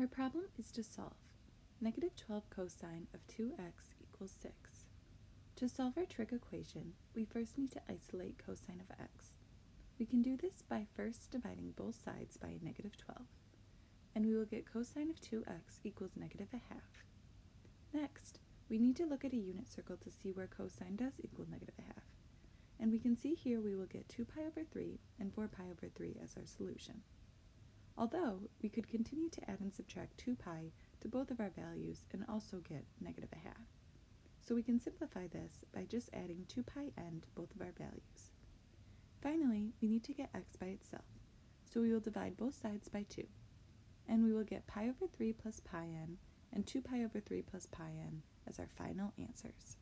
Our problem is to solve negative 12 cosine of 2x equals 6. To solve our trig equation, we first need to isolate cosine of x. We can do this by first dividing both sides by negative 12, and we will get cosine of 2x equals negative a half. Next, we need to look at a unit circle to see where cosine does equal negative a half, and we can see here we will get 2 pi over 3 and 4 pi over 3 as our solution. Although, we could continue to add and subtract 2 pi to both of our values and also get negative a half. So we can simplify this by just adding 2 pi n to both of our values. Finally, we need to get x by itself, so we will divide both sides by 2, and we will get pi over 3 plus pi n and 2 pi over 3 plus pi n as our final answers.